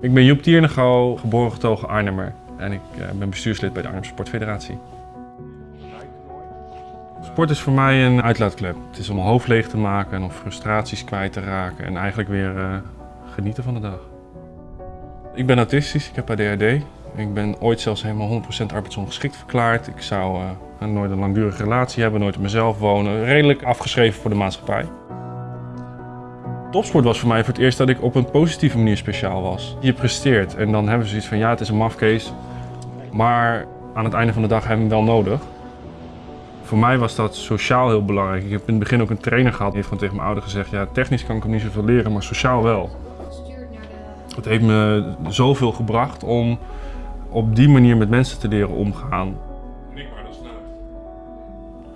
Ik ben Joep Tiernego, geboren getogen Arnhemmer. En ik eh, ben bestuurslid bij de Arnhem Sportfederatie. Sport is voor mij een uitlaatklep. Het is om hoofd leeg te maken en om frustraties kwijt te raken en eigenlijk weer uh, genieten van de dag. Ik ben autistisch, ik heb ADHD. Ik ben ooit zelfs helemaal 100% arbeidsongeschikt verklaard. Ik zou uh, nooit een langdurige relatie hebben, nooit op mezelf wonen. Redelijk afgeschreven voor de maatschappij. Topsport was voor mij voor het eerst dat ik op een positieve manier speciaal was. Je presteert en dan hebben ze zoiets van ja, het is een mafcase. Maar aan het einde van de dag hebben we hem wel nodig. Voor mij was dat sociaal heel belangrijk. Ik heb in het begin ook een trainer gehad. Die heeft gewoon tegen mijn ouder gezegd, ja, technisch kan ik hem niet zoveel leren, maar sociaal wel. Het heeft me zoveel gebracht om op die manier met mensen te leren omgaan.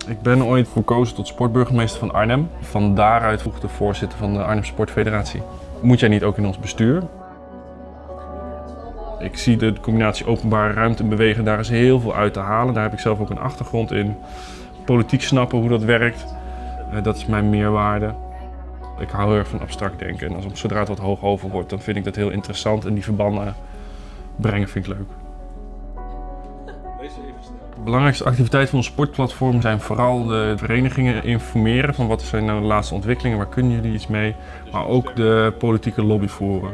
Ik ben ooit verkozen tot sportburgemeester van Arnhem. Van daaruit vroeg de voorzitter van de Arnhem Sportfederatie. Moet jij niet ook in ons bestuur? Ik zie de combinatie openbare ruimte en bewegen, daar is heel veel uit te halen. Daar heb ik zelf ook een achtergrond in. Politiek snappen hoe dat werkt, eh, dat is mijn meerwaarde. Ik hou heel erg van abstract denken en als, zodra het wat hoog over wordt, dan vind ik dat heel interessant en die verbanden brengen vind ik leuk. De belangrijkste activiteiten van ons sportplatform zijn vooral de verenigingen informeren van wat zijn nou de laatste ontwikkelingen, waar kunnen jullie iets mee, maar ook de politieke lobby voeren.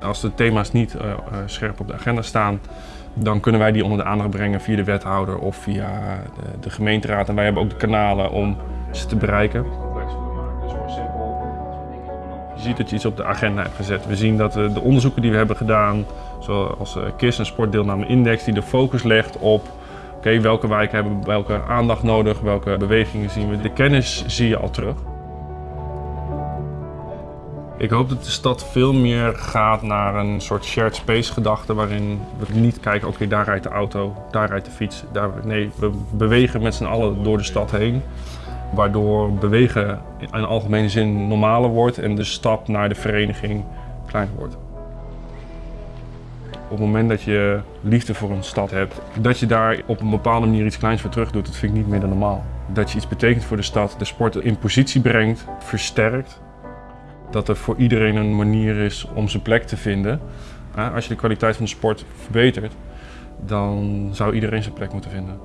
Als de thema's niet uh, scherp op de agenda staan, dan kunnen wij die onder de aandacht brengen via de wethouder of via de, de gemeenteraad. En wij hebben ook de kanalen om ze te bereiken. Je ziet dat je iets op de agenda hebt gezet. We zien dat de onderzoeken die we hebben gedaan, zoals KIS en Sportdeelname Index, die de focus legt op Oké, welke wijken hebben welke aandacht nodig, welke bewegingen zien we. De kennis zie je al terug. Ik hoop dat de stad veel meer gaat naar een soort shared space gedachte waarin we niet kijken, oké daar rijdt de auto, daar rijdt de fiets. Daar, nee, we bewegen met z'n allen door de stad heen. Waardoor bewegen in algemene zin normaler wordt en de stap naar de vereniging kleiner wordt. Op het moment dat je liefde voor een stad hebt, dat je daar op een bepaalde manier iets kleins voor terug doet, dat vind ik niet meer dan normaal. Dat je iets betekent voor de stad, de sport in positie brengt, versterkt. Dat er voor iedereen een manier is om zijn plek te vinden. Als je de kwaliteit van de sport verbetert, dan zou iedereen zijn plek moeten vinden.